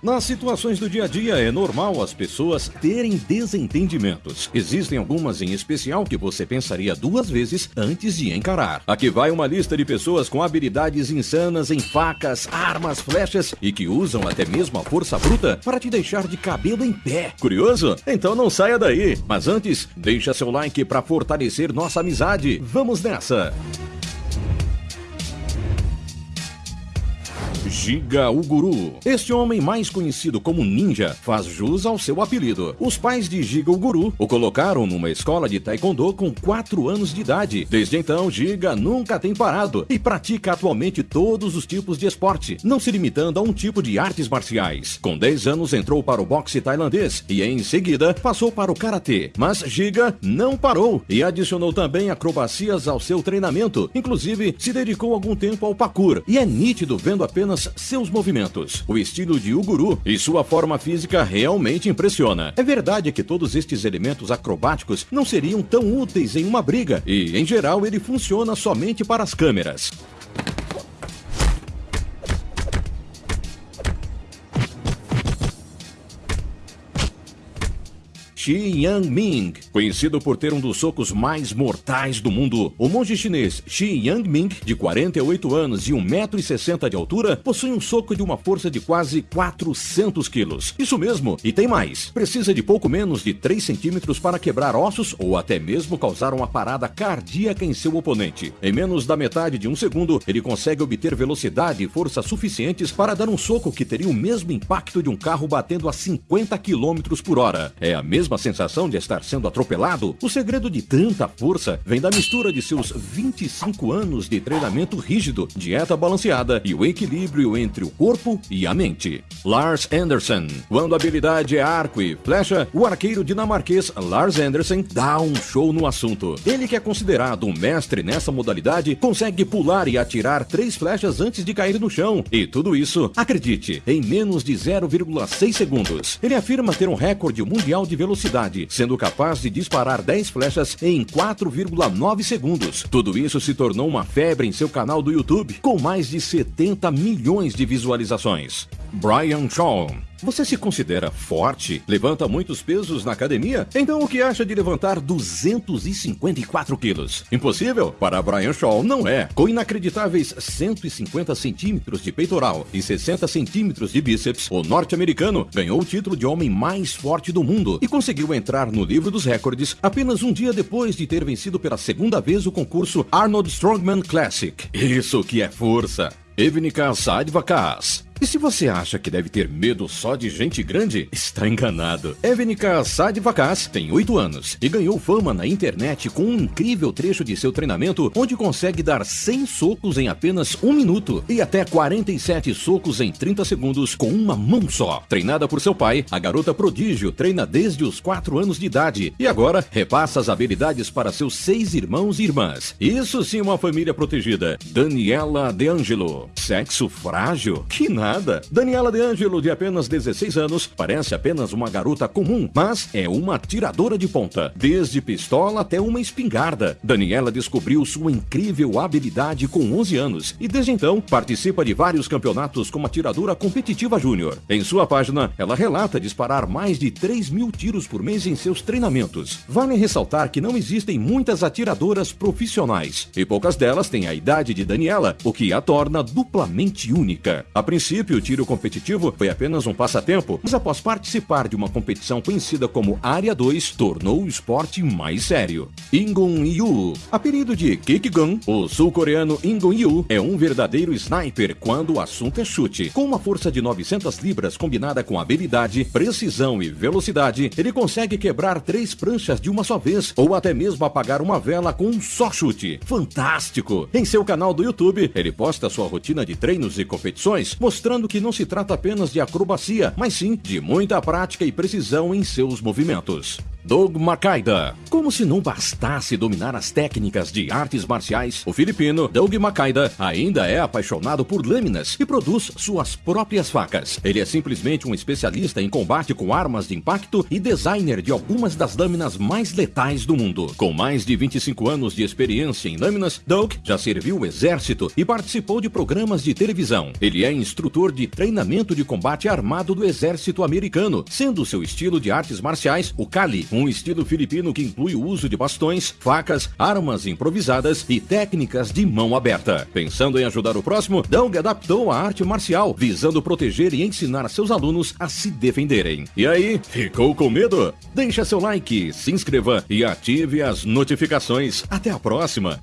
Nas situações do dia a dia é normal as pessoas terem desentendimentos. Existem algumas em especial que você pensaria duas vezes antes de encarar. Aqui vai uma lista de pessoas com habilidades insanas em facas, armas, flechas e que usam até mesmo a força bruta para te deixar de cabelo em pé. Curioso? Então não saia daí. Mas antes, deixa seu like para fortalecer nossa amizade. Vamos nessa! Giga Uguru. Este homem mais conhecido como Ninja faz jus ao seu apelido. Os pais de Giga Uguru o colocaram numa escola de taekwondo com 4 anos de idade. Desde então, Giga nunca tem parado e pratica atualmente todos os tipos de esporte, não se limitando a um tipo de artes marciais. Com 10 anos entrou para o boxe tailandês e em seguida passou para o karatê. Mas Giga não parou e adicionou também acrobacias ao seu treinamento. Inclusive, se dedicou algum tempo ao parkour e é nítido vendo apenas apenas seus movimentos. O estilo de Uguru e sua forma física realmente impressiona. É verdade que todos estes elementos acrobáticos não seriam tão úteis em uma briga e, em geral, ele funciona somente para as câmeras. Xi Yangming, conhecido por ter um dos socos mais mortais do mundo. O monge chinês Xi Yangming, de 48 anos e 1,60m de altura, possui um soco de uma força de quase 400 quilos. Isso mesmo, e tem mais. Precisa de pouco menos de 3 centímetros para quebrar ossos ou até mesmo causar uma parada cardíaca em seu oponente. Em menos da metade de um segundo, ele consegue obter velocidade e força suficientes para dar um soco que teria o mesmo impacto de um carro batendo a 50 km por hora. É a mesma sensação de estar sendo atropelado? O segredo de tanta força vem da mistura de seus 25 anos de treinamento rígido, dieta balanceada e o equilíbrio entre o corpo e a mente. Lars Anderson. Quando a habilidade é arco e flecha, o arqueiro dinamarquês Lars Anderson dá um show no assunto. Ele que é considerado um mestre nessa modalidade, consegue pular e atirar três flechas antes de cair no chão. E tudo isso, acredite, em menos de 0,6 segundos. Ele afirma ter um recorde mundial de velocidade, sendo capaz de disparar 10 flechas em 4,9 segundos. Tudo isso se tornou uma febre em seu canal do YouTube, com mais de 70 milhões de visualizações. Brian Shaw você se considera forte? Levanta muitos pesos na academia? Então o que acha de levantar 254 quilos? Impossível? Para Brian Shaw, não é. Com inacreditáveis 150 centímetros de peitoral e 60 centímetros de bíceps, o norte-americano ganhou o título de homem mais forte do mundo e conseguiu entrar no livro dos recordes apenas um dia depois de ter vencido pela segunda vez o concurso Arnold Strongman Classic. Isso que é força! Evnica Sadvakas e se você acha que deve ter medo só de gente grande, está enganado. Evenica Sadvakas tem 8 anos e ganhou fama na internet com um incrível trecho de seu treinamento onde consegue dar 100 socos em apenas um minuto e até 47 socos em 30 segundos com uma mão só. Treinada por seu pai, a garota prodígio treina desde os 4 anos de idade e agora repassa as habilidades para seus seis irmãos e irmãs. Isso sim uma família protegida. Daniela De Angelo. Sexo frágil? Que nada Daniela De Angelo, de apenas 16 anos, parece apenas uma garota comum, mas é uma atiradora de ponta. Desde pistola até uma espingarda. Daniela descobriu sua incrível habilidade com 11 anos e desde então participa de vários campeonatos como atiradora competitiva júnior. Em sua página, ela relata disparar mais de 3 mil tiros por mês em seus treinamentos. Vale ressaltar que não existem muitas atiradoras profissionais e poucas delas têm a idade de Daniela, o que a torna duplamente única. A princípio, princípio, o tiro competitivo foi apenas um passatempo, mas após participar de uma competição conhecida como Área 2, tornou o esporte mais sério. Ingun Yu, apelido de Kickgun, o sul-coreano Ingun Yu é um verdadeiro sniper quando o assunto é chute. Com uma força de 900 libras combinada com habilidade, precisão e velocidade, ele consegue quebrar três pranchas de uma só vez ou até mesmo apagar uma vela com um só chute. Fantástico! Em seu canal do YouTube, ele posta sua rotina de treinos e competições, mostrando mostrando que não se trata apenas de acrobacia, mas sim de muita prática e precisão em seus movimentos. Doug Makaida. Como se não bastasse dominar as técnicas de artes marciais, o filipino Doug Makaida ainda é apaixonado por lâminas e produz suas próprias facas. Ele é simplesmente um especialista em combate com armas de impacto e designer de algumas das lâminas mais letais do mundo. Com mais de 25 anos de experiência em lâminas, Doug já serviu o exército e participou de programas de televisão. Ele é instrutor de treinamento de combate armado do exército americano, sendo seu estilo de artes marciais o Kali, um estilo filipino que inclui o uso de bastões, facas, armas improvisadas e técnicas de mão aberta. Pensando em ajudar o próximo, Doug adaptou a arte marcial, visando proteger e ensinar seus alunos a se defenderem. E aí, ficou com medo? Deixa seu like, se inscreva e ative as notificações. Até a próxima!